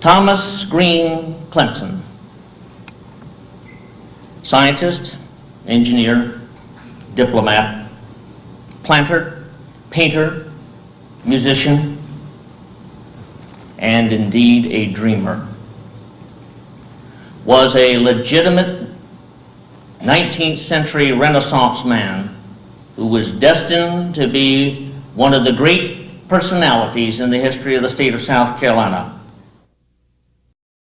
Thomas Green Clemson, scientist, engineer, diplomat, planter, painter, musician, and indeed a dreamer, was a legitimate 19th century Renaissance man who was destined to be one of the great personalities in the history of the state of South Carolina.